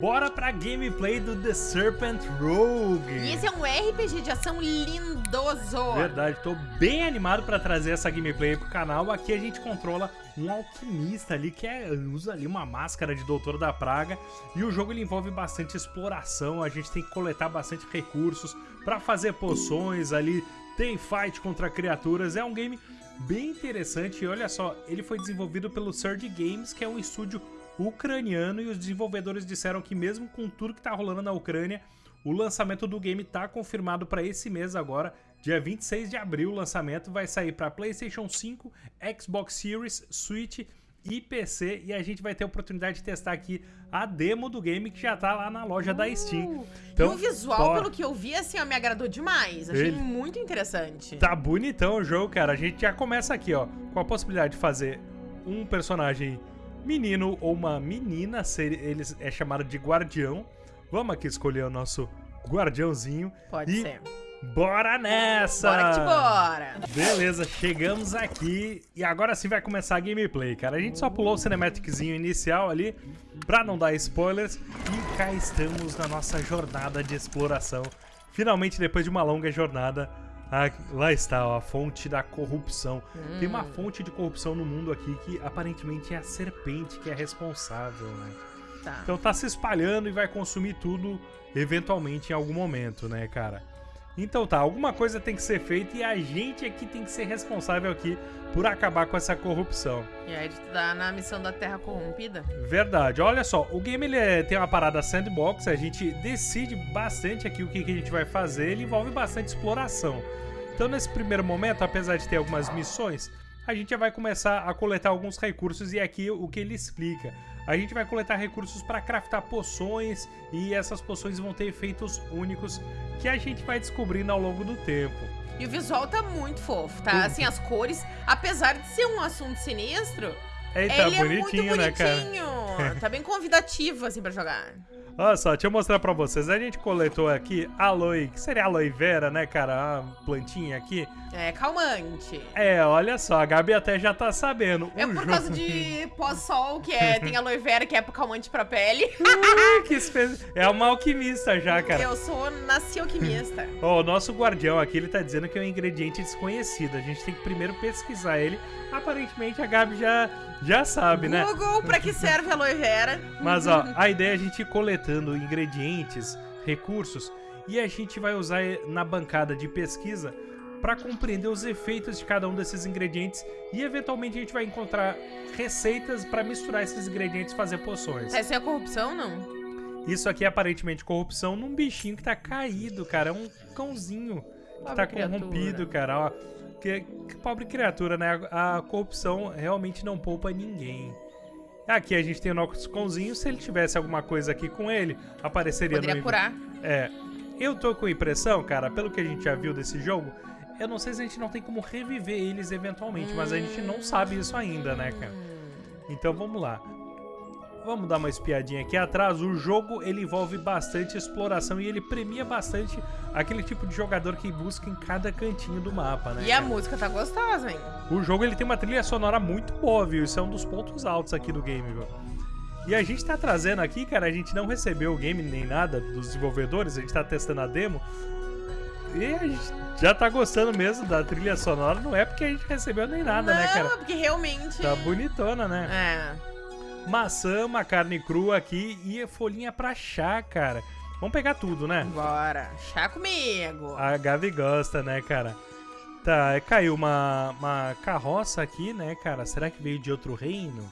Bora pra gameplay do The Serpent Rogue. E esse é um RPG de ação lindoso. Verdade, tô bem animado pra trazer essa gameplay pro canal. Aqui a gente controla um alquimista ali que é, usa ali uma máscara de Doutor da Praga. E o jogo ele envolve bastante exploração, a gente tem que coletar bastante recursos pra fazer poções ali. Tem fight contra criaturas, é um game bem interessante. E olha só, ele foi desenvolvido pelo Surge Games, que é um estúdio ucraniano e os desenvolvedores disseram que mesmo com tudo que está rolando na Ucrânia, o lançamento do game está confirmado para esse mês agora, dia 26 de abril o lançamento vai sair para PlayStation 5, Xbox Series, Switch e PC e a gente vai ter a oportunidade de testar aqui a demo do game que já tá lá na loja uh, da Steam. Então, e o visual, pelo que eu vi, assim, ó, me agradou demais. Achei muito interessante. Tá bonitão o jogo, cara. A gente já começa aqui, ó, com a possibilidade de fazer um personagem menino ou uma menina, ele é chamado de guardião. Vamos aqui escolher o nosso guardiãozinho. Pode e ser. Bora nessa! Bora que bora! Beleza, chegamos aqui e agora sim vai começar a gameplay, cara. A gente só pulou o cinematiczinho inicial ali pra não dar spoilers e cá estamos na nossa jornada de exploração. Finalmente, depois de uma longa jornada, ah, lá está, ó, a fonte da corrupção. Hum. Tem uma hum. fonte de corrupção no mundo aqui que aparentemente é a serpente que é responsável, né? Tá. Então tá se espalhando e vai consumir tudo eventualmente em algum momento, né, cara? Então tá, alguma coisa tem que ser feita e a gente aqui tem que ser responsável aqui por acabar com essa corrupção. E aí tu tá na missão da Terra Corrompida? Verdade. Olha só, o game ele é, tem uma parada sandbox, a gente decide bastante aqui o que, que a gente vai fazer, ele envolve bastante exploração. Então nesse primeiro momento, apesar de ter algumas missões, a gente já vai começar a coletar alguns recursos e aqui o que ele explica. A gente vai coletar recursos para craftar poções e essas poções vão ter efeitos únicos que a gente vai descobrindo ao longo do tempo. E o visual tá muito fofo, tá? Assim, as cores, apesar de ser um assunto sinistro, ele é muito bonitinho, né, cara? Tá bem convidativo, assim, pra jogar. Olha só, deixa eu mostrar pra vocês. A gente coletou aqui aloe, que seria aloe vera, né, cara? Uma plantinha aqui. É, calmante. É, olha só, a Gabi até já tá sabendo. É por causa de pós-sol, que é, tem aloe vera, que é calmante pra pele. Uh, que espe... É uma alquimista já, cara. Eu sou, nasci alquimista. Ó, oh, o nosso guardião aqui, ele tá dizendo que é um ingrediente desconhecido. A gente tem que primeiro pesquisar ele. Aparentemente a Gabi já, já sabe, né? Google, pra que serve a aloe vera? Mas, ó, a ideia é a gente ir coletando ingredientes, recursos, e a gente vai usar na bancada de pesquisa para compreender os efeitos de cada um desses ingredientes e eventualmente a gente vai encontrar receitas para misturar esses ingredientes e fazer poções. Essa é a corrupção, não? Isso aqui é aparentemente corrupção num bichinho que tá caído, cara. É um cãozinho que pobre tá corrompido, cara. Ó, que, que, pobre criatura, né? A, a, corrupção realmente não poupa ninguém. Aqui a gente tem o nosso cãozinho. Se ele tivesse alguma coisa aqui com ele, apareceria Poderia no... curar. É. Eu tô com a impressão, cara, pelo que a gente já viu desse jogo, eu não sei se a gente não tem como reviver eles eventualmente, hum. mas a gente não sabe isso ainda, né, cara? Então vamos lá. Vamos dar uma espiadinha aqui atrás. O jogo ele envolve bastante exploração e ele premia bastante aquele tipo de jogador que busca em cada cantinho do mapa, né? E a música tá gostosa, hein? O jogo ele tem uma trilha sonora muito boa, viu? Isso é um dos pontos altos aqui do game, viu? E a gente tá trazendo aqui, cara, a gente não recebeu o game nem nada dos desenvolvedores, a gente tá testando a demo, e a gente já tá gostando mesmo da trilha sonora, não é porque a gente recebeu nem nada, não, né, cara? Não, porque realmente... Tá bonitona, né? É. Maçã, uma carne crua aqui e folhinha pra chá, cara. Vamos pegar tudo, né? Bora. Chá comigo. A Gabi gosta, né, cara? Tá, caiu uma, uma carroça aqui, né, cara? Será que veio de outro reino?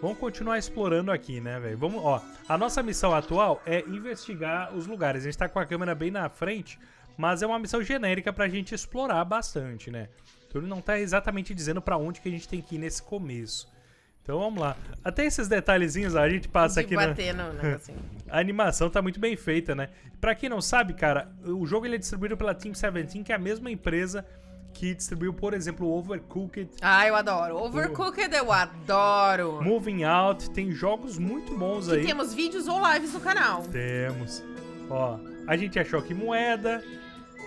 Vamos continuar explorando aqui, né, velho? Vamos, ó. A nossa missão atual é investigar os lugares. A gente tá com a câmera bem na frente mas é uma missão genérica pra gente explorar bastante, né? Então ele não tá exatamente dizendo pra onde que a gente tem que ir nesse começo. Então vamos lá. Até esses detalhezinhos a gente passa de aqui bater no negocinho. a animação tá muito bem feita, né? Pra quem não sabe, cara, o jogo ele é distribuído pela Team 17, que é a mesma empresa que distribuiu, por exemplo, o Overcooked. Ah, eu adoro. Overcooked eu adoro. Moving Out, tem jogos muito bons que aí. temos vídeos ou lives no canal. Temos. Ó, a gente achou aqui moeda,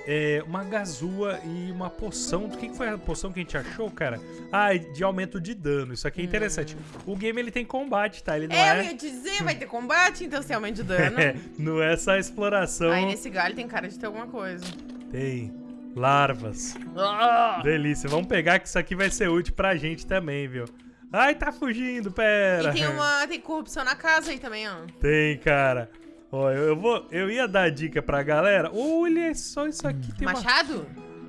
é, uma gazua e uma poção. Do que, que foi a poção que a gente achou, cara? Ah, de aumento de dano. Isso aqui é interessante. O game ele tem combate, tá? Ele não É, eu é. ia te dizer, vai ter combate, então tem aumento de dano. É, não é só exploração. Aí nesse galho tem cara de ter alguma coisa. Tem larvas. Ah! Delícia. Vamos pegar que isso aqui vai ser útil pra gente também, viu? Ai, tá fugindo, pera. E tem uma. Tem corrupção na casa aí também, ó. Tem, cara. Ó, eu, eu vou. Eu ia dar dica pra galera. Olha só isso aqui. Tem uma... Machado?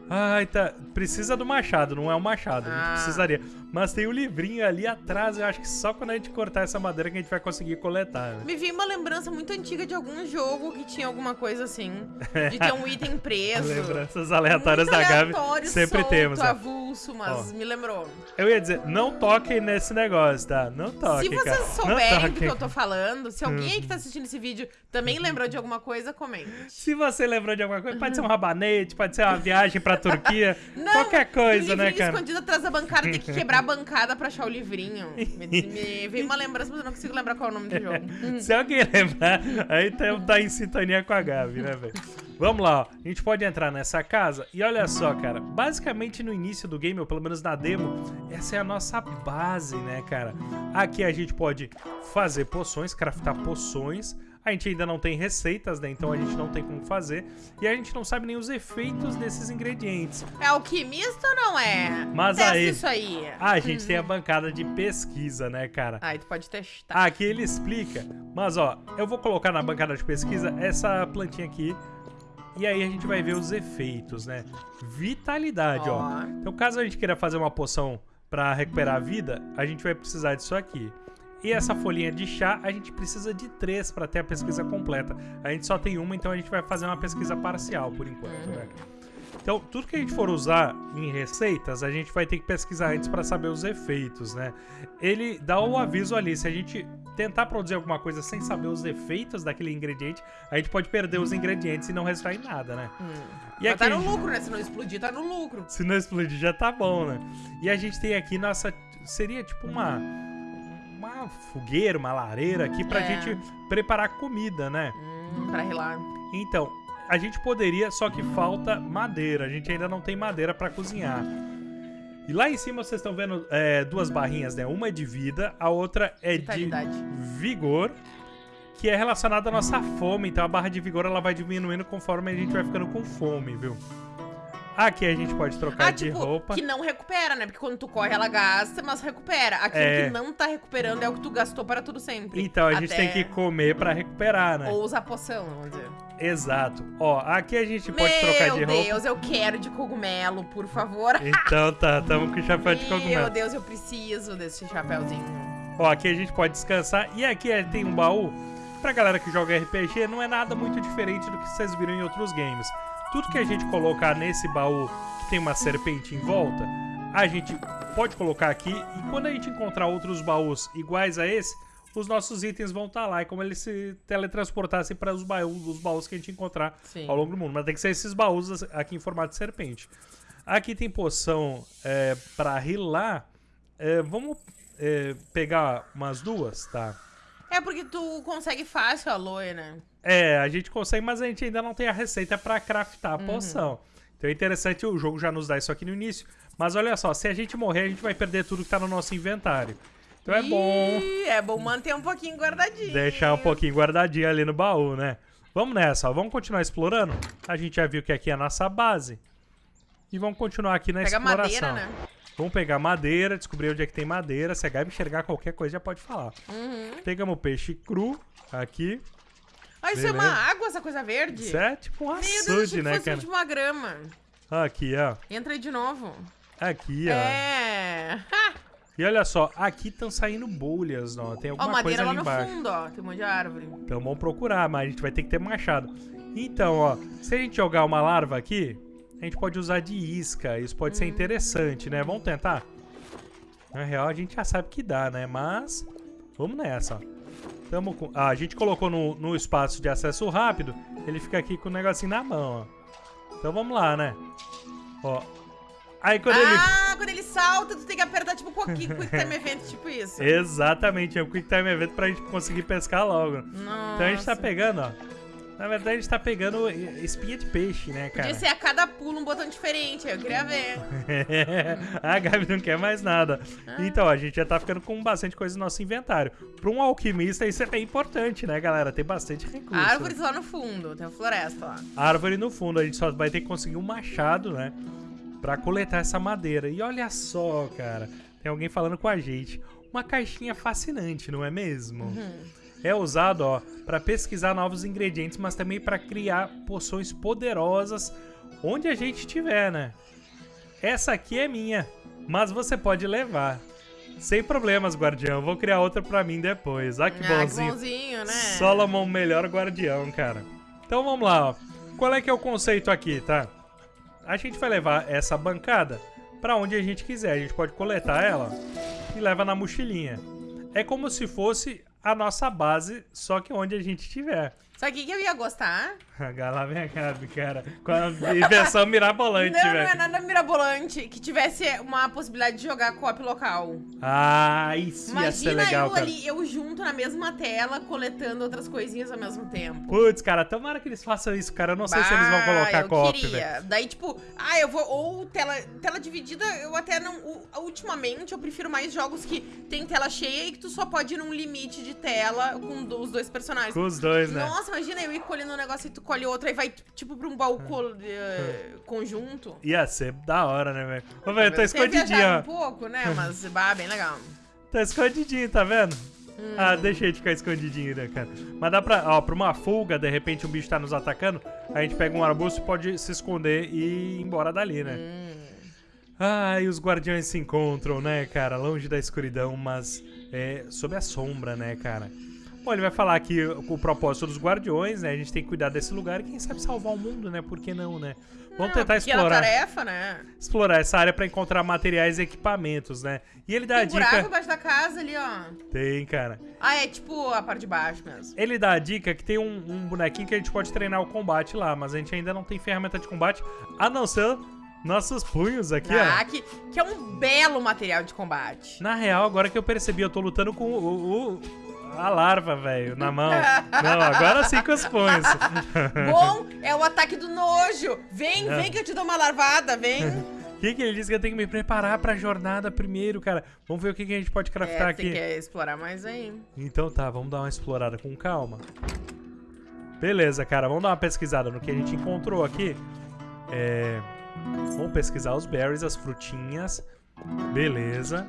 Ai, tá. Precisa do machado, não é o machado. A gente Ah. precisaria. Mas tem o livrinho ali atrás. Eu acho que só quando a gente cortar essa madeira que a gente vai conseguir coletar. né? Me veio uma lembrança muito antiga de algum jogo que tinha alguma coisa assim. De ter um item preso. Lembranças aleatórias Muito da Gabi. Sempre solto, temos. avulso, mas Ó. me lembrou. Eu ia dizer, não toquem nesse negócio, tá? Não toquem. Se vocês cara. souberem do que eu tô falando, se alguém Uhum. aí que tá assistindo esse vídeo também lembrou de alguma coisa, comente. Se você lembrou de alguma coisa, pode ser um rabanete, pode ser uma viagem pra Turquia, Não, qualquer coisa, né, cara? escondido atrás da bancada, tem que quebrar a bancada pra achar o livrinho. Me, me veio uma lembrança, mas eu não consigo lembrar qual é o nome do jogo. Se alguém lembrar, aí tá, tá em sintonia com a Gabi, né, velho? Vamos lá, ó. A gente pode entrar nessa casa e olha só, cara. Basicamente no início do game, ou pelo menos na demo, essa é a nossa base, né, cara? Aqui a gente pode fazer poções, craftar poções. A gente ainda não tem receitas, né? Então a gente não tem como fazer. E a gente não sabe nem os efeitos desses ingredientes. É alquimista ou não é? Mas Testa aí- isso aí. Ah, a gente tem a bancada de pesquisa, né, cara? Aí tu pode testar. Aqui ele explica. Mas ó, eu vou colocar na bancada de pesquisa essa plantinha aqui. E aí a gente vai ver os efeitos, né? Vitalidade, ó. Ó. Então caso a gente queira fazer uma poção pra recuperar a vida, a gente vai precisar disso aqui. E essa folhinha de chá, a gente precisa de três pra ter a pesquisa completa. A gente só tem uma, então a gente vai fazer uma pesquisa parcial por enquanto, né? Então, tudo que a gente for usar em receitas, a gente vai ter que pesquisar antes para saber os efeitos, né? Ele dá o aviso ali, se a gente tentar produzir alguma coisa sem saber os efeitos daquele ingrediente, a gente pode perder os ingredientes e não resultar em nada, né? Hum. E Mas aqui tá no lucro, né? Se não explodir, tá no lucro. se não explodir já tá bom, né? E a gente tem aqui nossa. Seria tipo uma. Uma fogueira, uma lareira aqui pra É. gente preparar comida, né? Hum, pra relar. Então, a gente poderia, só que falta madeira. A gente ainda não tem madeira pra cozinhar. E lá em cima vocês estão vendo é, duas barrinhas, né? Uma é de vida, a outra é Vitalidade. de vigor, que é relacionada à nossa fome. Então a barra de vigor ela vai diminuindo conforme a gente vai ficando com fome, viu? Aqui a gente pode trocar Ah, de tipo, roupa. que não recupera, né? Porque quando tu corre, ela gasta, mas recupera. Aquilo É. que não tá recuperando é o que tu gastou para tudo sempre. Então a gente Até- tem que comer pra recuperar, né? Ou usar poção, vamos dizer. Exato. Ó, aqui a gente pode trocar de Meu roupa. Deus, eu quero de cogumelo, por favor. Então tá, tamo com o chapéu de Meu cogumelo. Deus, eu preciso desse chapéuzinho. Ó, aqui a gente pode descansar. E aqui é- tem um baú. Pra galera que joga RPG, não é nada muito diferente do que vocês viram em outros games. Tudo que a gente colocar nesse baú que tem uma serpente em volta, a gente pode colocar aqui. E quando a gente encontrar outros baús iguais a esse, os nossos itens vão estar lá. É como eles se teletransportassem para os baús, os baús que a gente encontrar Sim. ao longo do mundo. Mas tem que ser esses baús aqui em formato de serpente. Aqui tem poção é, para rilar. É, vamos é, pegar umas duas, tá? É porque tu consegue fácil a aloe, né? É, a gente consegue, mas a gente ainda não tem a receita pra craftar a poção. Então é interessante, o jogo já nos dá isso aqui no início. Mas olha só, se a gente morrer, a gente vai perder tudo que tá no nosso inventário. Então é bom Ih, É bom manter um pouquinho guardadinho. deixar um pouquinho guardadinho ali no baú, né? Vamos nessa, ó. Vamos continuar explorando? A gente já viu que aqui é a nossa base. E vamos continuar aqui na Pega exploração. madeira, né? Vamos pegar madeira, descobrir onde é que tem madeira. Se a Gabi enxergar qualquer coisa, já pode falar. Uhum. Pegamos peixe cru aqui. Ah, isso é Beleza. uma água, essa coisa verde? Isso é tipo um Meu Deus, açude, achei que né, cara? tipo uma grama. Aqui, ó. Entra aí de novo. Aqui, ó. É. E olha só, aqui estão saindo bolhas, ó. Tem Ó, alguma coisa madeira lá ali no embaixo. fundo, ó. Tem um monte de árvore. Então vamos procurar, mas a gente vai ter que ter machado. Então, ó, se a gente jogar uma larva aqui, a gente pode usar de isca. Isso pode ser interessante, né? Vamos tentar? Na real, a gente já sabe que dá, né? Mas vamos nessa, ó. Tamo com... ah, a gente colocou no, no espaço de acesso rápido, ele fica aqui com o negocinho na mão, ó. Então vamos lá, né? Ó. Aí quando ele... Ah, quando ele salta, tu tem que apertar tipo Quick, quick Time Event, tipo isso. Exatamente, é o Quick Time Event pra gente conseguir pescar logo. Então a gente tá Nossa. pegando, ó. Na verdade, a gente tá pegando espinha de peixe, né, cara? Podia ser a cada pulo um botão diferente, eu queria ver. a Gabi não quer mais nada. Ah. Então, a gente já tá ficando com bastante coisa no nosso inventário. Pra um alquimista, isso é bem importante, né, galera? Tem bastante recurso. Árvores lá no fundo, tem a floresta lá. Árvore no fundo, a gente só vai ter que conseguir um machado, né? Pra coletar essa madeira. E olha só, cara, tem alguém falando com a gente. Uma caixinha fascinante, não é mesmo? Uhum. É usado, ó, para pesquisar novos ingredientes, mas também para criar poções poderosas onde a gente estiver, né? Essa aqui é minha, mas você pode levar. Sem problemas, guardião. Vou criar outra pra mim depois. Ah, que ah, bonzinho. que bonzinho, né? Solomon, melhor guardião, cara. Então vamos lá, ó. Qual é que é o conceito aqui, tá? A gente vai levar essa bancada pra onde a gente quiser. A gente pode coletar ela e leva na mochilinha. É como se fosse a nossa base, só que onde a gente estiver. Sabe o que, que eu ia gostar? A Gabi, cara. Com a inversão mirabolante, não, não é velho. nada mirabolante. Que tivesse uma possibilidade de jogar co-op local. Ah, isso ia ser Imagina legal, eu cara. ali, eu junto na mesma tela, coletando outras coisinhas ao mesmo tempo. Putz, cara, tomara que eles façam isso, cara. Eu não sei se eles vão colocar eu co-op, velho. Daí, tipo, ah, eu vou. Ou tela, tela dividida, eu até não. ultimamente, eu prefiro mais jogos que tem tela cheia e que tu só pode ir num limite de tela com os dois personagens. Com os dois, né? Nossa, imagina eu ir colhendo um negócio e tu colhe outro, aí vai tipo pra um balcão eh, conjunto. Ia ser da hora, né, velho? Ô, velho, tá escondidinho, ó. um pouco, né? Mas, bah, bem legal. Tá escondidinho, tá vendo? Hum. Ah, deixa ele ficar escondidinho, né, cara? Mas dá pra, ó, pra uma fuga, de repente um bicho tá nos atacando, a gente pega um arbusto e pode se esconder e ir embora dali, né? Hum. Ah, e os guardiões se encontram, né, cara? Longe da escuridão, mas é, sob a sombra, né, cara? Bom, ele vai falar aqui o propósito dos guardiões, né? A gente tem que cuidar desse lugar e quem sabe salvar o mundo, né? Por que não, né? Vamos Não, tentar pequena explorar, tarefa, né? explorar essa área pra encontrar materiais e equipamentos, né? E ele dá Tem a buraco dica... embaixo da casa ali, ó. Tem, cara. Ah, é tipo a parte de baixo mesmo. Ele dá a dica que tem um, um bonequinho que a gente pode treinar o combate lá, mas a gente ainda não tem ferramenta de combate, a não ser nossos punhos aqui, Ah, ó. que, que é um belo material de combate. Na real, agora que eu percebi, eu tô lutando com o, o- a larva, velho, na mão. Não, agora sim com os punhos. Bom, é o ataque do nojo. Vem, É. vem que eu te dou uma larvada, vem. O que, que ele disse que eu tenho que me preparar pra jornada primeiro, cara? Vamos ver o que, que a gente pode craftar É, aqui. tem que explorar mais aí. Então tá, vamos dar uma explorada com calma. Beleza, cara, vamos dar uma pesquisada no que a gente encontrou aqui. É... Vamos pesquisar os berries, as frutinhas. Beleza.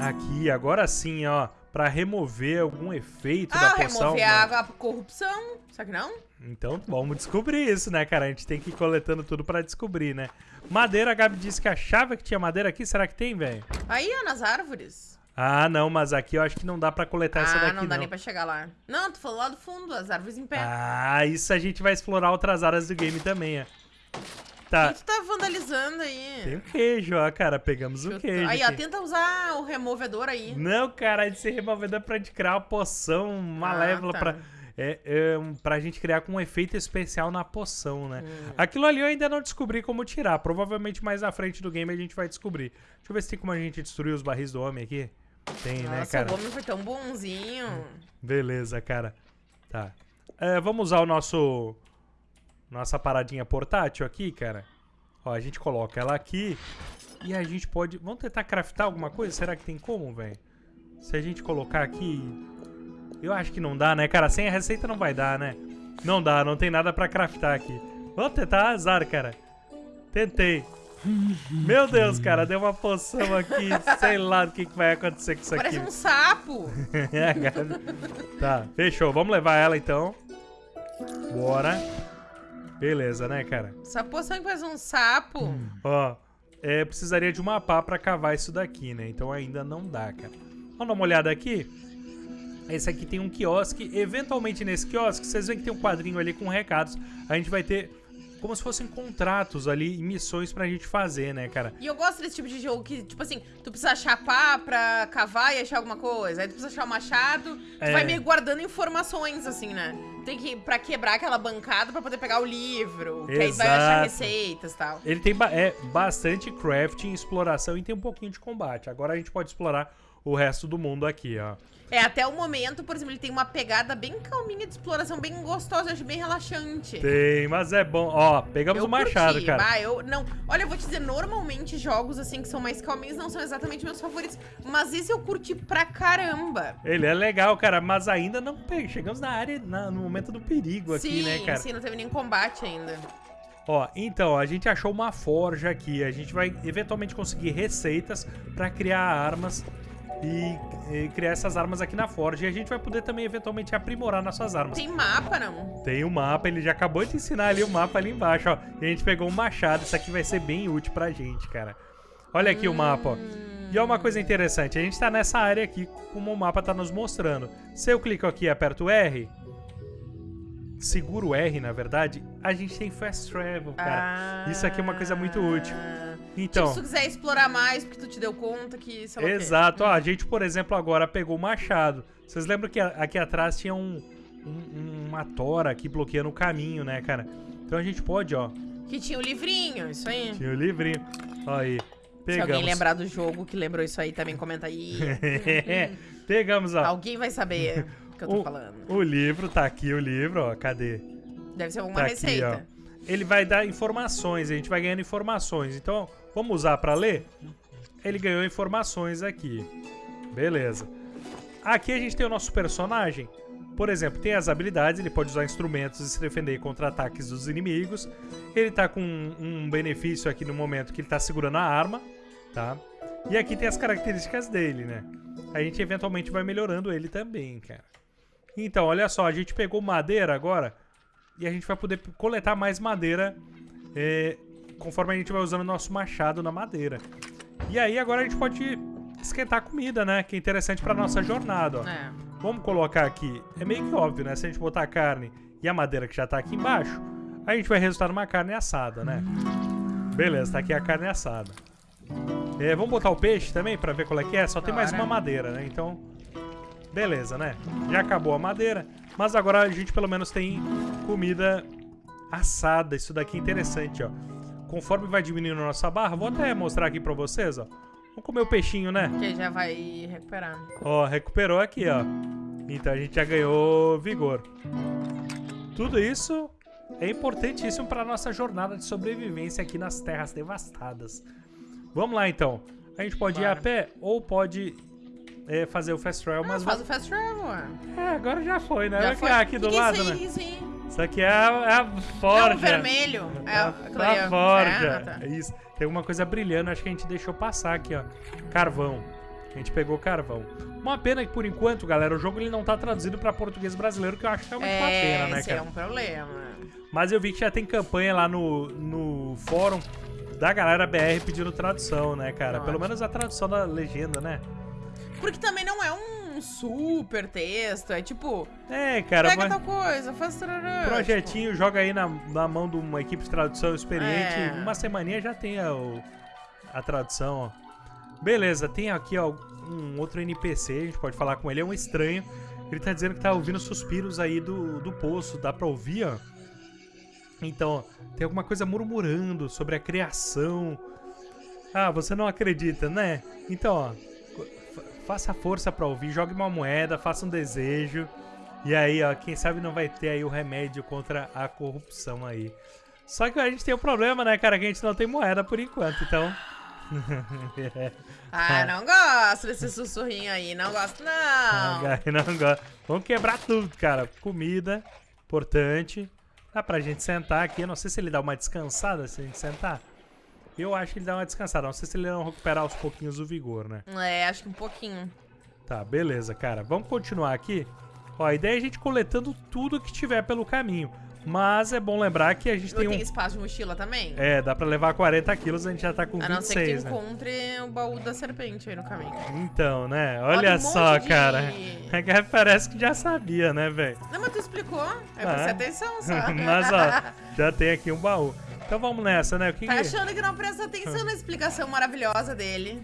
Aqui, agora sim, ó. Pra remover algum efeito da Ah, poção. remover mano. a, a corrupção. Será que não? Então vamos descobrir isso, né, cara? A gente tem que ir coletando tudo pra descobrir, né? Madeira, a Gabi disse que achava que tinha madeira aqui. Será que tem, velho? Aí, ó, nas árvores. Ah, não, mas aqui eu acho que não dá pra coletar essa ah, daqui, não dá nem pra chegar lá. Não, tu falou lá do fundo, as árvores em pé. Ah, isso a gente vai explorar outras áreas do game também, ó. O Tá, que tu tá vandalizando aí? tem o queijo, ó, cara. Pegamos o queijo. Aí, ó, aqui. tenta usar o removedor aí. Não, cara, de ser removedor pra gente criar uma poção malévola tá. pra, é, é, pra gente criar com um efeito especial na poção, né? Hum. Aquilo ali eu ainda não descobri como tirar. Provavelmente mais à frente do game a gente vai descobrir. Deixa eu ver se tem como a gente destruir os barris do homem aqui. Tem, né, Nossa, cara? o homem foi tão bonzinho. Beleza, cara. Tá. É, vamos usar o nosso. Nossa paradinha portátil aqui, cara. Ó, a gente coloca ela aqui. E a gente pode. Vamos tentar craftar alguma coisa? Será que tem como, velho? Se a gente colocar aqui. Eu acho que não dá, né, cara? Sem a receita não vai dar, né? Não dá, não tem nada pra craftar aqui. Vamos tentar azar, cara. Tentei. Meu Deus, cara, deu uma poção aqui. Sei lá o que, que vai acontecer com isso aqui. Parece um sapo. É, cara. tá, fechou. Vamos levar ela então. Bora. Beleza, né, cara? Essa poção que parece um sapo. Ó, é, precisaria de uma pá pra cavar isso daqui, né? Então ainda não dá, cara. Vamos dar uma olhada aqui. Esse aqui tem um quiosque. Eventualmente nesse quiosque, vocês veem que tem um quadrinho ali com recados. A gente vai ter como se fossem contratos ali e missões pra gente fazer, né, cara? E eu gosto desse tipo de jogo que, tipo assim, tu precisa pá pra cavar e achar alguma coisa. Aí tu precisa achar o machado. Tu É. vai meio guardando informações, assim, né? Tem que, pra quebrar aquela bancada pra poder pegar o livro. Que aí vai achar Exato. receitas e tal. Ele tem ba- é, bastante crafting, exploração e tem um pouquinho de combate. Agora a gente pode explorar o resto do mundo aqui, ó. É, até o momento, por exemplo, ele tem uma pegada bem calminha de exploração, bem gostosa, acho bem relaxante. Tem, mas é bom. Ó, pegamos eu o machado, curti, cara. Bah, eu, não, olha, eu vou te dizer, normalmente jogos assim que são mais calminhos não são exatamente meus favoritos, mas esse eu curti pra caramba. Ele é legal, cara, mas ainda não. Chegamos na área, na- no momento do perigo aqui, sim, né, cara? sim, não teve nem combate ainda. Ó, então, a gente achou uma forja aqui. A gente vai eventualmente conseguir receitas pra criar armas e, e criar essas armas aqui na forja. E a gente vai poder também eventualmente aprimorar nossas armas. Tem mapa, não? Tem o mapa, ele já acabou de ensinar ali o mapa ali embaixo, ó. E a gente pegou um machado, isso aqui vai ser bem útil pra gente, cara. Olha aqui o mapa, ó. E olha uma coisa interessante, a gente tá nessa área aqui, como o mapa tá nos mostrando. Se eu clico aqui e aperto o R, seguro o R, na verdade, a gente tem Fast Travel, cara. Ah. Isso aqui é uma coisa muito útil. Então, Tipo, se tu quiser explorar mais, porque tu te deu conta que... sei lá quê. exato. Ó, a gente, por exemplo, agora pegou o machado. Vocês lembram que aqui atrás tinha um, um- uma tora aqui bloqueando o caminho, né, cara? Então a gente pode, ó, Que tinha o livrinho, isso aí. Tinha o livrinho. Ó aí. Se Pegamos. alguém lembrar do jogo que lembrou isso aí, também comenta aí. Pegamos, ó. Alguém vai saber o que eu tô o, falando. o livro, tá aqui o livro, ó. Cadê? Deve ser uma Tá aqui, receita. Ele vai dar informações, a gente vai ganhando informações. Então, vamos usar pra ler? Ele ganhou informações aqui. Beleza. Aqui a gente tem o nosso personagem. Por exemplo, tem as habilidades, ele pode usar instrumentos e se defender contra ataques dos inimigos. Ele tá com um, um benefício aqui no momento que ele tá segurando a arma, tá? E aqui tem as características dele, né? A gente eventualmente vai melhorando ele também, cara. Então, olha só, a gente pegou madeira agora e a gente vai poder coletar mais madeira é, conforme a gente vai usando o nosso machado na madeira. E aí agora a gente pode esquentar a comida, né? Que é interessante pra nossa jornada, ó. É. Vamos colocar aqui, é meio que óbvio, né? Se a gente botar a carne e a madeira que já tá aqui embaixo, a gente vai resultar numa carne assada, né? Beleza, tá aqui a carne assada. É, vamos botar o peixe também pra ver qual é que é? Só tem mais uma madeira, né? Então, beleza, né? Já acabou a madeira, mas agora a gente pelo menos tem comida assada. Isso daqui é interessante, ó. Conforme vai diminuindo a nossa barra, vou até mostrar aqui pra vocês, ó. Vamos comer o peixinho, né? Que já vai recuperar. Ó, recuperou aqui, ó. Então a gente já ganhou vigor. Tudo isso é importantíssimo para nossa jornada de sobrevivência aqui nas terras devastadas. Vamos lá então. A gente pode ir a Bora. pé ou pode é, fazer o fast travel, mas Mas faz o fast travel, ué. é, agora já foi, né? Já Olha foi. aqui do Que lado, né? Isso aí. Isso aqui é a, é a Não, forja. o vermelho. É, a, aquilo ali, a forja. É, ah, tá. Isso. Tem alguma coisa brilhando, acho que a gente deixou passar aqui, ó. Carvão. A gente pegou carvão. Uma pena que, por enquanto, galera, o jogo ele não tá traduzido pra português brasileiro, que eu acho uma É, pena, né, cara? é um problema. Mas eu vi que já tem campanha lá no, no fórum da galera BR pedindo tradução, né, cara? Pelo Ótimo. menos a tradução da legenda, né? Porque também não é um super texto, é tipo, É, cara, pega mas tal coisa, faz tarará, projetinho, joga aí na, na mão de uma equipe de tradução experiente. É. Uma semaninha já tem a, a tradução, ó. Beleza, tem aqui, ó, um outro NPC, a gente pode falar com ele, é um estranho. Ele tá dizendo que tá ouvindo suspiros aí do, do poço, dá pra ouvir, ó. Então, ó, tem alguma coisa murmurando sobre a criação. Ah, você não acredita, né? Então, ó, faça força pra ouvir, jogue uma moeda, faça um desejo. E aí, ó, quem sabe não vai ter aí o remédio contra a corrupção aí. Só que a gente tem um problema, né, cara, que a gente não tem moeda por enquanto, então... Ah, não gosto desse sussurrinho aí, não gosto não. Não gosto. Vamos quebrar tudo, cara. Comida, importante. Dá pra gente sentar aqui. Eu não sei se ele dá uma descansada se a gente sentar. Eu acho que ele dá uma descansada. Não sei se ele não recuperar aos pouquinhos o vigor, né? É, acho que um pouquinho. Tá, beleza, cara. Vamos continuar aqui. Ó, a ideia é a gente coletando tudo que tiver pelo caminho. Mas é bom lembrar que a gente tem Tem um... espaço de mochila também? É, dá pra levar 40 quilos, a gente já tá com A não ser que 26, né? encontre o baú da serpente aí no caminho. Então, né? Tem Olha um só, de- cara. É que parece que já sabia, né, velho? Não, mas tu explicou. Eu Ah, prestei é? atenção, só. Mas, ó, já tem aqui um baú. Então vamos nessa, né? O que Tá que- achando que não presta atenção na explicação maravilhosa dele.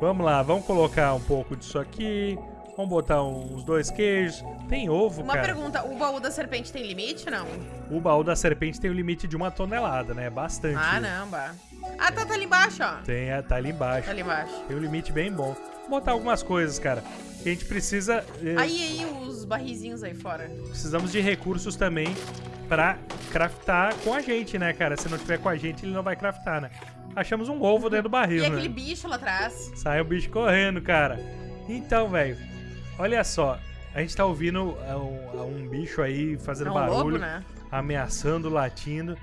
Vamos lá, vamos colocar um pouco disso aqui. Vamos botar uns dois queijos. Tem ovo, Uma cara. pergunta, o baú da serpente tem limite, não? O baú da serpente tem o limite de uma tonelada, né? Bastante. Ah, não, bah. Ah, tá, tá ali embaixo, ó. Tem, é, tá ali embaixo. Tá ali embaixo. Tem um limite bem bom. botar algumas coisas, cara. A gente precisa... eh, Aí, aí, os barrizinhos aí fora. Precisamos de recursos também pra craftar com a gente, né, cara? Se não tiver com a gente, ele não vai craftar, né? Achamos um ovo dentro do barril, E né? aquele bicho lá atrás. Sai o bicho correndo, cara. Então, velho, olha só. A gente tá ouvindo é, um, é um bicho aí fazendo É um barulho, lobo, né? ameaçando, latindo.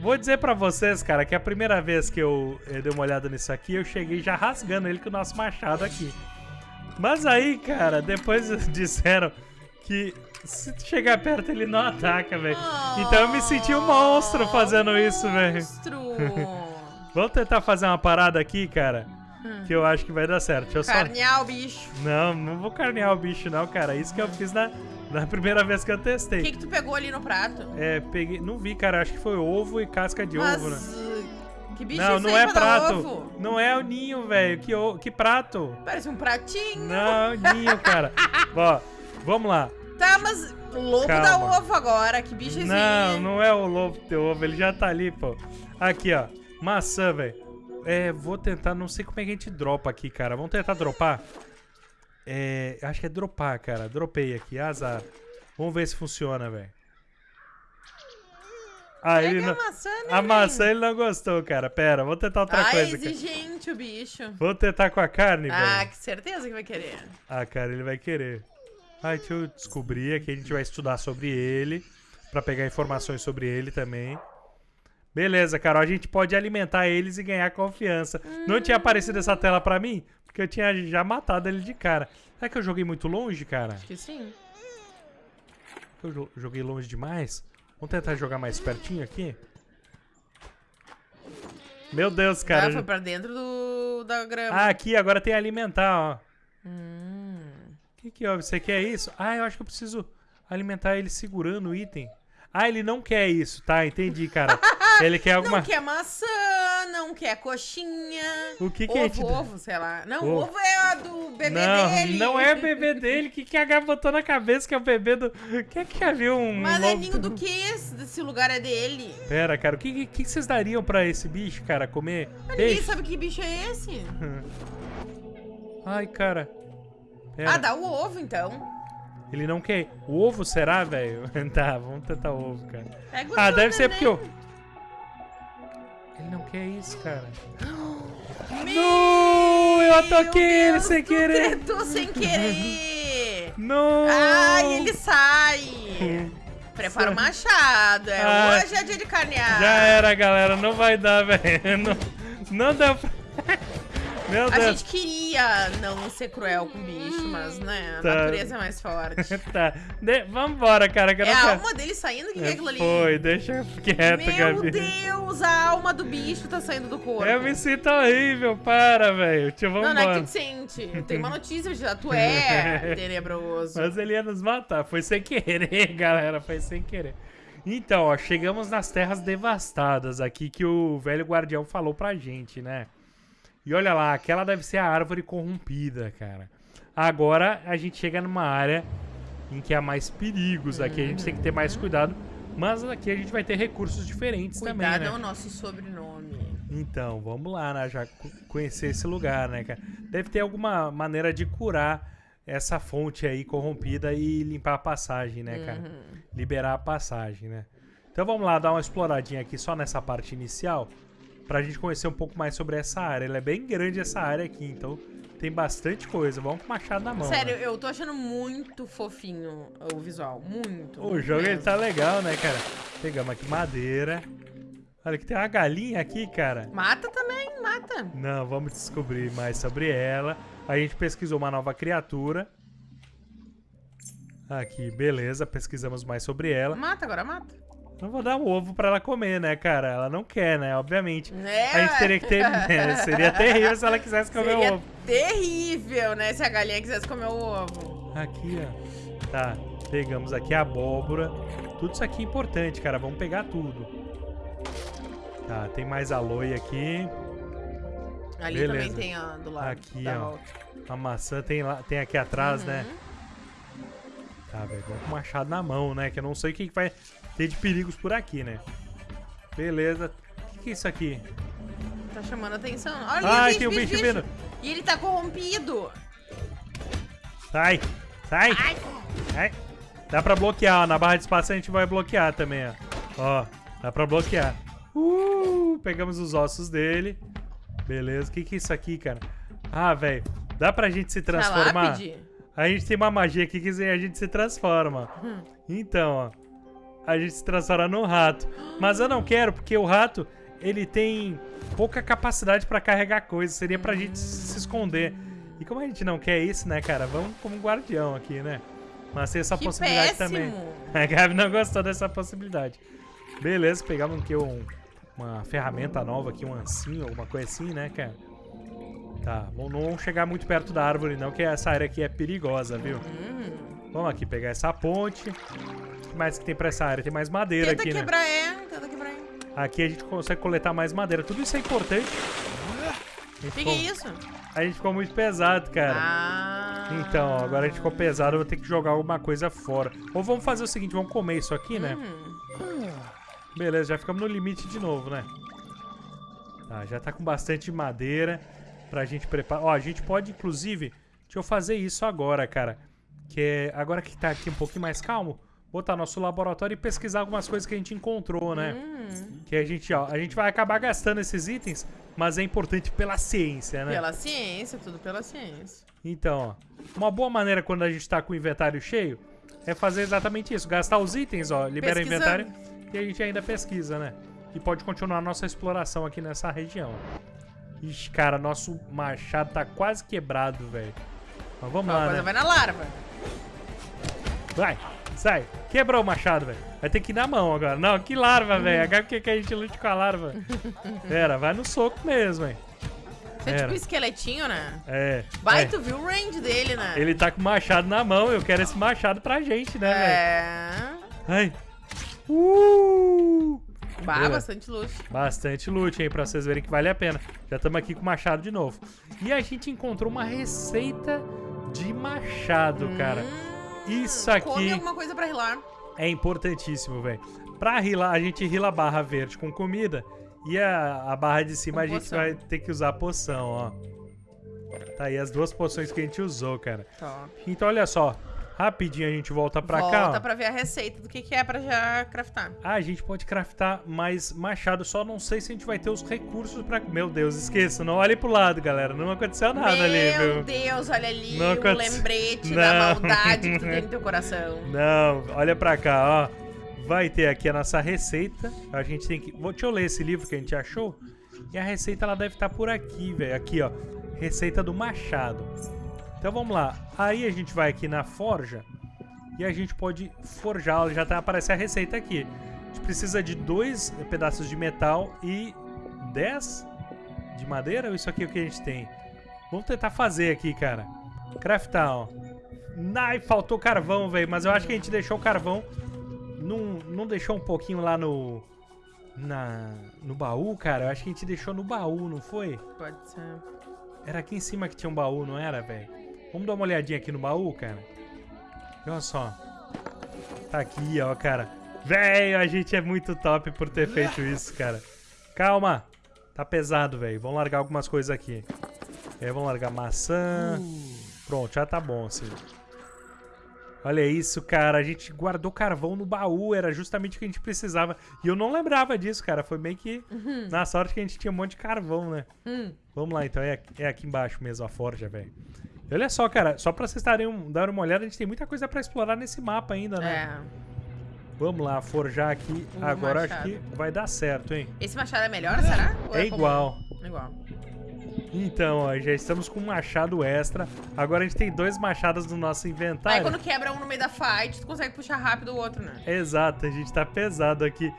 Vou dizer pra vocês, cara, que a primeira vez que eu, eu dei uma olhada nisso aqui, eu cheguei já rasgando ele com o nosso machado aqui. Mas aí, cara, depois disseram que se tu chegar perto ele não ataca, velho. Então eu me senti um monstro fazendo isso, velho. Monstro! Vamos tentar fazer uma parada aqui, cara, Hum. que eu acho que vai dar certo. Deixa eu só... Carnear o bicho. Não, não vou carnear o bicho não, cara. Isso que eu fiz na, na primeira vez que eu O testei. que, que tu pegou ali no prato? É, peguei... Não vi, cara. Acho que foi ovo e casca de Mas. ovo, né? Que bicho Não, é não é prato. ovo? Não é o ninho, velho. Que, o- que prato? Parece um pratinho. Não, ninho, cara. Ó, vamos lá. Tá, mas o lobo Calma. dá ovo agora. Que bicho é Não, não é o lobo teu ovo. Ele já tá ali, pô. Aqui, ó. Maçã, velho. É, vou tentar... Não sei como é que a gente dropa aqui, cara. Vamos tentar dropar? É, acho que é dropar, cara. Dropei aqui, azar. Vamos ver se funciona, velho. Ah, ele não... a maçã, né? A maçã ele não gostou, cara. Pera, vou tentar outra ah, coisa. cara. exigente o bicho. Vou tentar com a carne, Ah, velho. que certeza que vai querer. Ah, cara, ele vai querer. Ah, deixa eu descobrir aqui. A gente vai estudar sobre ele. Pra pegar informações sobre ele também. Beleza, Carol. A gente pode alimentar eles e ganhar confiança. Não tinha aparecido essa tela pra mim? Porque eu tinha já matado ele de cara. Será que eu joguei muito longe, cara? Acho que sim. Eu jo- joguei longe demais? Vamos tentar jogar mais pertinho aqui? Meu Deus, ah, cara. foi pra dentro do, da grama. Ah, aqui agora tem alimentar, ó. Hum. O que que houve? Você quer isso? Ah, eu acho que eu preciso alimentar ele segurando o item. Ah, ele não quer isso, tá? Entendi, cara. Ele quer alguma... Não quer maçã, não quer coxinha. O que que a gente ovo, ovo, sei lá. Não, Ovo. ovo é a do bebê Não, dele. não é o bebê dele. O que, que a Gabi botou na cabeça que é o bebê do... Quem que já viu um... Mas é ninho do que esse? Desse lugar é dele. Pera, cara. O que, que, que vocês dariam pra esse bicho, cara, comer? Ninguém Peixe? sabe que bicho é esse. Ai, cara. Pera. Ah, dá o ovo então. Ele não quer. O ovo será, velho? tá, vamos tentar o ovo, cara. É Ah, deve ser né? porque eu... Ele não quer isso, cara. Não! Eu ataquei ele sem tu querer! tretou sem querer. Não! Ai, ele sai. Prepara o machado. É, Ah, hoje é dia de carnear. Já era, galera. Não vai dar, velho. Não, não deu pra... Meu A Deus. gente queria não ser cruel com o bicho, mas, né, a Tá. natureza é mais forte. tá. De... Vambora, cara. Que É a quero- alma dele saindo? O que que é aquilo ali? Foi, deixa quieto, Meu Gabi. Deus, a alma do bicho tá saindo do corpo. Eu me sinto horrível. Para, velho. Tio, Não, não é que tu sente. Tem uma notícia de tu é tenebroso. Mas ele ia nos matar. Foi sem querer, galera. Foi sem querer. Então, ó, chegamos nas terras devastadas aqui que o velho guardião falou pra gente, né? E olha lá, aquela deve ser a árvore corrompida, cara. Agora a gente chega numa área em que há mais perigos. Aqui a gente tem que ter mais cuidado. Mas aqui a gente vai ter recursos diferentes também, Cuidado né? é o nosso sobrenome. Então, vamos lá, né? Já co- conhecer esse lugar, né, cara? Deve ter alguma maneira de curar essa fonte aí corrompida e limpar a passagem, né, cara? Uhum. Liberar a passagem, né? Então vamos lá dar uma exploradinha aqui só nessa parte inicial pra gente conhecer um pouco mais sobre essa área. Ela é bem grande essa área aqui, então tem bastante coisa. Vamos com o machado na mão. Sério, né? eu tô achando muito fofinho o visual. Muito. O jogo ele tá legal, né, cara? Pegamos aqui madeira. Olha que tem uma galinha aqui, cara. Mata também, mata. Não, vamos descobrir mais sobre ela. A gente pesquisou uma nova criatura. Aqui, beleza, pesquisamos mais sobre ela. Mata, agora mata. Não vou dar um ovo pra ela comer, né, cara? Ela não quer, né? Obviamente. É, A gente teria que ter. né, Seria terrível se ela quisesse comer Seria o ovo. terrível, né, se a galinha quisesse comer o ovo. Aqui, ó. Tá, pegamos aqui a abóbora. Tudo isso aqui é importante, cara. Vamos pegar tudo. Tá, tem mais aloe aqui. Ali Beleza. também tem, ó, do lado. Aqui, ó. volta. A maçã tem, lá, tem aqui atrás, Uhum. né? Tá, velho. Vamos com o machado na mão, né? Que eu não sei o que vai ter de perigos por aqui, né? Beleza. O que, que é isso aqui? Tá chamando atenção. Olha Ai, bicho, tem um bicho, bicho vindo. E ele tá corrompido. Sai, sai. Ai. Ai. Dá pra bloquear, ó. Na barra de espaço a gente vai bloquear também, ó. Ó, dá pra bloquear. Uh, pegamos os ossos dele. Beleza. O que que é isso aqui, cara? Ah, velho. Dá pra gente se transformar? lápide? A gente tem uma magia aqui que a gente se transforma. Hum. Então, ó. A gente se transforma num rato. Mas eu não quero, porque o rato, ele tem pouca capacidade pra carregar coisas. Seria pra gente se esconder. E como a gente não quer isso, né, cara? Vamos como guardião aqui, né? Mas tem essa Que possibilidade péssimo. também. A Gabi não gostou dessa possibilidade. Beleza, pegamos aqui um, uma ferramenta nova aqui, um ancinho, alguma coisa assim, né, cara? Tá, vamos- não vamos chegar muito perto da árvore não, que essa área aqui é perigosa, viu? Hum. Vamos aqui pegar essa ponte. O que mais que tem pra essa área? Tem mais madeira Tenta aqui, né? quebrar, é. Tenta quebrar, é. Aqui a gente consegue coletar mais madeira. Tudo isso é importante. O que, é isso? a gente ficou muito pesado, cara. Ah. Então, ó, agora a gente ficou pesado, eu vou ter que jogar alguma coisa fora. Ou vamos fazer o seguinte, vamos comer isso aqui, né? Hum. Beleza, já ficamos no limite de novo, né? Tá, já tá com bastante madeira pra gente preparar. Ó, a gente pode, inclusive, deixa eu fazer isso agora, cara. Que é, agora que tá aqui um pouquinho mais calmo, botar nosso laboratório e pesquisar algumas coisas que a gente encontrou, né? Hum. Que a gente, ó, a gente vai acabar gastando esses itens, mas é importante pela ciência, né? Pela ciência, tudo pela ciência. Então, ó, uma boa maneira quando a gente tá com o inventário cheio é fazer exatamente isso, gastar os itens, ó, libera o inventário e a gente ainda pesquisa, né? E pode continuar a nossa exploração aqui nessa região. Ixi, cara, nosso machado tá quase quebrado, velho. Mas vamos lá, né? vai na larva. Vai, sai. Quebrou o machado, velho. Vai ter que ir na mão agora. Não, que larva, velho. Agora que que a gente lute com a larva? Pera, vai no soco mesmo, hein. Você é tipo um esqueletinho, né? É. Vai, é. tu viu o range dele, né? Ele tá com o machado na mão, eu quero esse machado pra gente, né, velho? É. Ai. Uh! Bah, Beleza. bastante luxo. Bastante loot, hein, pra vocês verem que vale a pena. Já estamos aqui com o machado de novo. E a gente encontrou uma receita de machado, cara. Isso Hum, Come aqui alguma coisa pra rilar. é importantíssimo, velho. Pra rilar, a gente rila a barra verde com comida e a, a barra de cima Com a gente poção. vai ter que usar a poção, ó. Tá aí as duas poções que a gente usou, cara. Top. Então, olha só. Rapidinho a gente volta pra cá, ó. Volta pra ver a receita do que, que é pra já craftar. Ah, a gente pode craftar mais machado, só não sei se a gente vai ter os recursos pra... Meu Deus, esqueça, não olhe pro lado, galera. Não aconteceu nada Meu ali, viu? Deus, olha ali Não o aconte- lembrete Não. da maldade que tu tem no teu coração. Não, olha pra cá, ó. Vai ter aqui a nossa receita. A gente tem que... Deixa eu ler esse livro que a gente achou. E a receita, ela deve estar por aqui, velho. Aqui, ó. Receita do machado. Então, vamos lá. Aí a gente vai aqui na forja. E a gente pode forjar. Já tá aparecendo a receita aqui. A gente precisa de dois pedaços de metal e 10 de madeira. Ou isso aqui é o que a gente tem? Vamos tentar fazer aqui, cara. Craftar, ó. Ai, faltou carvão, velho. Mas eu acho que a gente deixou o carvão. Não, não deixou um pouquinho lá no. Na, no baú, cara? Eu acho que a gente deixou no baú, não foi? Pode ser. Era aqui em cima que tinha um baú, não era, velho? Vamos dar uma olhadinha aqui no baú, cara? Olha só. Tá aqui, ó, cara. Velho, a gente é muito top por ter feito isso, cara. Calma. Tá pesado, velho. Vamos largar algumas coisas aqui. É, vamos largar maçã. Pronto, já tá bom, assim. Olha isso, cara. A gente guardou carvão no baú. Era justamente o que a gente precisava. E eu não lembrava disso, cara. Foi meio que na sorte que a gente tinha um monte de carvão, né? Hum. Vamos lá, então. É, aqui- é aqui embaixo mesmo a forja, velho. Olha só, cara. Só pra vocês estarem um, dar uma olhada, a gente tem muita coisa pra explorar nesse mapa ainda, né? É. Vamos lá, forjar aqui. Um Agora acho machado. que vai dar certo, hein? Esse machado é melhor, será? Ou É comum? igual. Igual. Então, ó, já estamos com um machado extra. Agora a gente tem dois machados no nosso Aí inventário. quando quebra um no meio da fight, tu consegue puxar rápido o outro, né? Exato, a gente tá pesado aqui.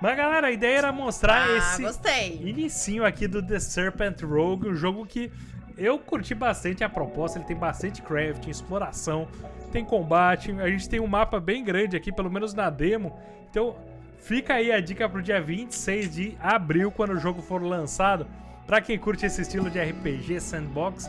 Mas, galera, a ideia era mostrar ah, esse gostei. inicinho aqui do The Serpent Rogue, um jogo que eu curti bastante a proposta, ele tem bastante crafting, exploração, tem combate, a gente tem um mapa bem grande aqui, pelo menos na demo. Então, fica aí a dica pro dia 26 de abril, quando o jogo for lançado. Pra quem curte esse estilo de RPG sandbox,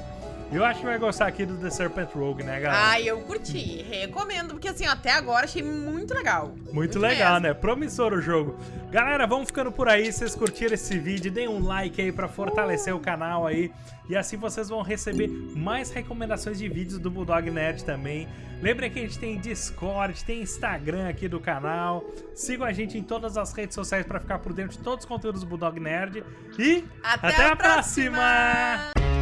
Eu acho que vai gostar aqui do The Serpent Rogue, né, galera? Ai, eu curti. Recomendo, porque assim, até agora achei muito legal. Muito, legal, mesmo. né? Promissor o jogo. Galera, vamos ficando por aí. Se vocês curtiram esse vídeo, deem um like aí pra fortalecer o canal aí. E assim vocês vão receber mais recomendações de vídeos do Bulldog Nerd também. Lembrem que a gente tem Discord, tem Instagram aqui do canal. Sigam a gente em todas as redes sociais pra ficar por dentro de todos os conteúdos do Bulldog Nerd. E Até a próxima!